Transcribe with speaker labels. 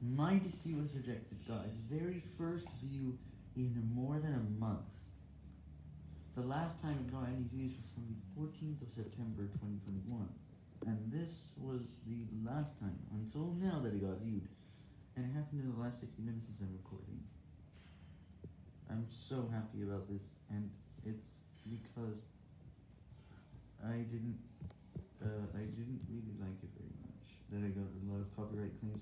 Speaker 1: My dispute was rejected, got very first view in more than a month. The last time it got any views was from the 14th of September 2021, and this was the last time, until now, that it got viewed, and it happened in the last 60 minutes since I'm recording. I'm so happy about this, and it's because I didn't, uh, I didn't really like it very much, that I got a lot of copyright claims